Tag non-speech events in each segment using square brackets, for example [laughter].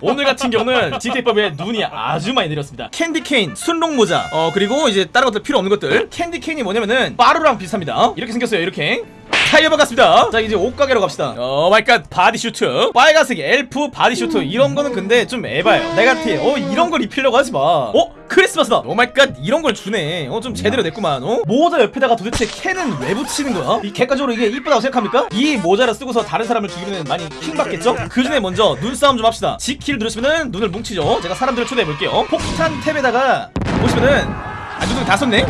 오늘 같은 경우는 GTA5에 눈이 아주 많이 내렸습니다. candy cane, 순록 모자. 어 그리고 이제 다른 것들 필요 없는 것들. candy cane이 뭐냐면은 빠루랑 비슷합니다. 이렇게 생겼어요 이렇게 타이어 반갑습니다 자 이제 옷가게로 갑시다 oh my god bodysuit 빨간색 엘프 bodysuit 이런 거는 근데 좀 에바예요 네가티 어 이런 걸 입히려고 하지마 어? 크리스마스다 oh my god 이런 걸 주네 어 좀 제대로 냈구만 어? 모자 옆에다가 도대체 캔은 왜 붙이는 거야? 이 객관적으로 이게 이쁘다고 생각합니까? 이 모자를 쓰고서 다른 사람을 죽이면 많이 킹받겠죠? 그 전에 먼저 눈싸움 좀 합시다 G키를 누르시면은 눈을 뭉치죠 제가 사람들을 초대해볼게요 폭탄 탭에다가 보시면은 아 눈을 다 썼네?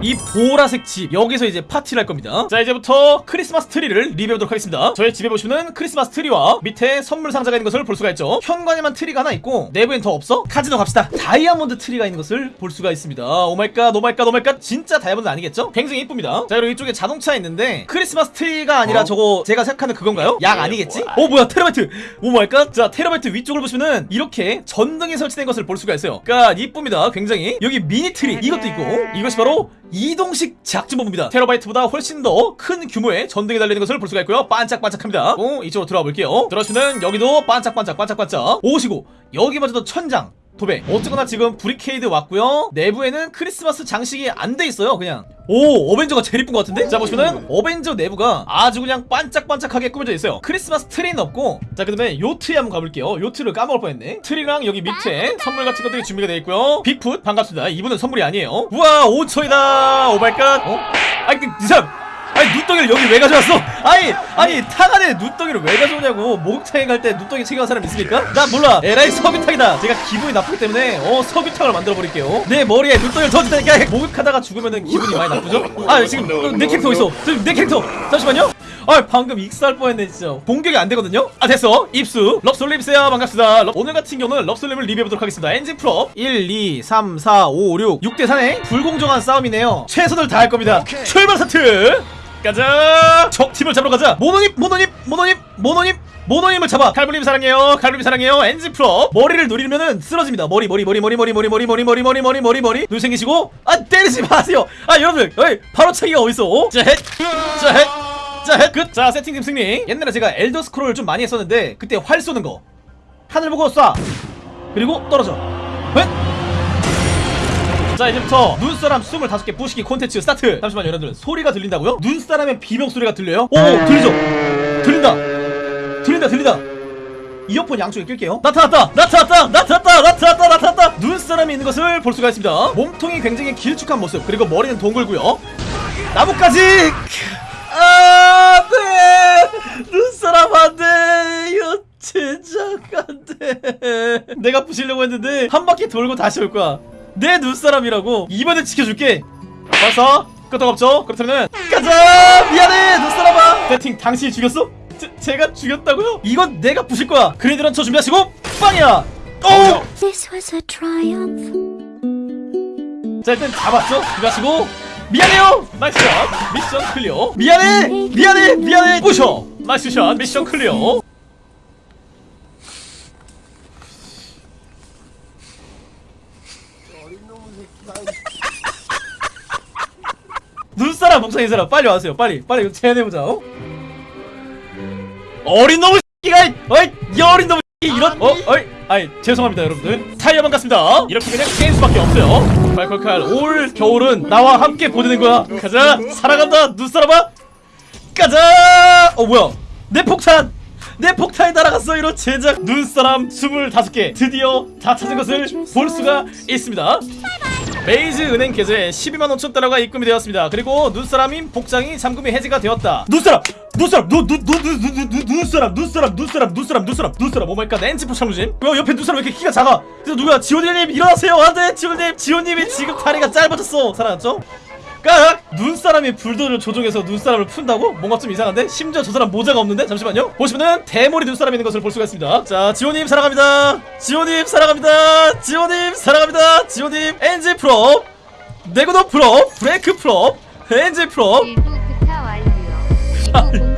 이 보라색 집 여기서 이제 파티를 할 겁니다. 자 이제부터 크리스마스 트리를 리뷰해보도록 하겠습니다. 저희 집에 보시면 크리스마스 트리와 밑에 선물 상자가 있는 것을 볼 수가 있죠. 현관에만 트리가 하나 있고 내부엔 더 없어? 카지노 갑시다. 다이아몬드 트리가 있는 것을 볼 수가 있습니다. 오마이갓 오마이갓 오마이갓. 진짜 다이아몬드 아니겠죠? 굉장히 이쁩니다. 자 그리고 이쪽에 자동차 있는데 크리스마스 트리가 아니라 저거 제가 생각하는 그건가요? 약 아니겠지? 어 뭐야 테라바이트! oh my god. 자 테라바이트 위쪽을 보시면은 이렇게 전등이 설치된 것을 볼 수가 있어요. 그니까 이쁩니다 굉장히. 여기 미니 트리 이것도 있고 이것이 바로 이동식 작전본부입니다. 테라바이트보다 훨씬 더 큰 규모의 전등이 달리는 것을 볼 수가 있고요. 반짝반짝합니다. 어, 이쪽으로 들어가 볼게요. 들어오시면 여기도 반짝반짝 반짝반짝 오시고 여기마저도 천장 도배. 어쨌거나 지금 브리케이드 왔고요. 내부에는 크리스마스 장식이 안 돼 있어요 그냥. 오 어벤져가 제일 이쁜 것 같은데? 자 보시면은 어벤져 내부가 아주 그냥 반짝반짝하게 꾸며져 있어요. 크리스마스 트리는 없고. 자 그 다음에 요트에 한번 가볼게요. 요트를 까먹을 뻔했네. 트리랑 여기 밑에 선물 같은 것들이 준비가 되어 있고요. 빅풋 반갑습니다. 이분은 선물이 아니에요. 우와 5초이다! 오발갓. 어? 아니 그이 사람 아니 눈덩이를 여기 왜 가져왔어? 아니 아니 탕 안에 눈덩이를 왜 가져오냐고. 목욕탕에 갈 때 눈덩이 챙겨간 사람 있습니까? 난 몰라. 에라이 석유탕이다. 제가 기분이 나쁘기 때문에 어 석유탕을 만들어 버릴게요. 내 머리에 눈덩이를 던지다니까 목욕하다가 죽으면은 기분이 많이 나쁘죠? 아 지금 어, 내 캐릭터 어딨어? 지금 내 캐릭터. 잠시만요. 아 방금 익사할 뻔했네 진짜. 공격이 안 되거든요? 아 됐어. 입수. 럽솔립스야 반갑습니다. 럽- 오늘 같은 경우는 럽솔립을 리뷰해보도록 하겠습니다. 엔진 프로 1 2 3 4 5 6 6대 4네 불공정한 싸움이네요. 최선을 다할 겁니다. 출발 사트 가자 적 팀을 잡으러 가자 모노님 모노님 모노님 모노님 모노님을 잡아 칼브님 사랑해요 칼브님 사랑해요 엔진 프로 머리를 노리면은 쓰러집니다 머리 머리 머리 머리 머리 머리 머리 머리 머리 머리 머리 머리 머리 눈 생기시고 아 때리지 마세요 아 여러분들 어이 바로 차기가 어딨어 자헷자헷 자, 끝! 자, 세팅팀 승리. 옛날에 제가 엘더 스크롤 좀 많이 했었는데, 그때 활 쏘는 거. 하늘 보고 쏴! 그리고 떨어져. 헷! 자, 이제부터 눈사람 25개 부시기 콘텐츠 스타트! 잠시만요, 여러분들. 소리가 들린다고요? 눈사람의 비명 소리가 들려요? 오! 들리죠? 들린다! 들린다, 들린다! 이어폰 양쪽에 낄게요. 나타났다! 나타났다! 나타났다! 나타났다! 나타났다! 눈사람이 있는 것을 볼 수가 있습니다. 몸통이 굉장히 길쭉한 모습, 그리고 머리는 동글고요. 나뭇가지! 아, 네! 눈사람 안 돼! 이거 진짜 안 돼! 내가 부시려고 했는데, 한 바퀴 돌고 다시 올 거야. 내 눈사람이라고! 이번엔 지켜줄게! 와서, 끄떡 없죠? 그렇다면, 가자! 미안해! 눈사람아! 세팅, 당신이 죽였어? 제, 제가 죽였다고요? 이건 내가 부실 거야! grenade launcher 준비하시고, 빵이야! 오! This was a triumph. 자 일단 잡았죠? 들어가시고 미안해요! nice shot! mission clear 미안해! 미안해! 미안해! 부셔! nice shot! mission clear 눈사람 목상인 사람 빨리 와세요. 빨리. 빨리 이거 제안해보자. 어? 어린 놈의 새끼가 어이 이 어린 놈의 새끼 이런 어? 어이 아이 죄송합니다 여러분들. 타이어 반갑습니다. 이렇게 그냥 게임 수밖에 없어요. 말콜칼 올 겨울은 나와 함께 보내는 거야. 가자. 사랑한다 눈사람아. 가자. 어 뭐야? 내 폭탄 내 폭탄이 날아갔어 이런 제작 눈사람 25개 드디어 다 찾은 것을 볼 수가 있습니다 베이즈 은행 계좌에 12만 5천 달러가 입금이 되었습니다. 그리고 눈사람인 복장이 잠금이 해지가 되었다. 눈사람! 눈사람! 눈, 눈, 눈, 눈, 눈, 눈, 눈사람! 눈사람! 눈사람! 눈사람! 눈사람! 눈사람! 오마이갓 엔지포 참루진? 왜 옆에 눈사람 왜 이렇게 키가 작아? 그래서 누가 지원님 일어나세요! 안돼! 지원님! 지원님이 지금 다리가 짧아졌어! 살아났죠? 깍! 눈사람 이 불도를 조종해서 눈사람을 푼다고? 뭔가 좀 이상한데? 심지어 저 사람 모자가 없는데? 잠시만요. 보시면은 대머리 눈사람이 있는 것을 볼 수가 있습니다. 자 지호님 사랑합니다. 지호님 사랑합니다. 지호님 사랑합니다. 지호님 엔지 프로 내구도 프로 브레이크 프로 엔지 프로 일부 완료. [laughs]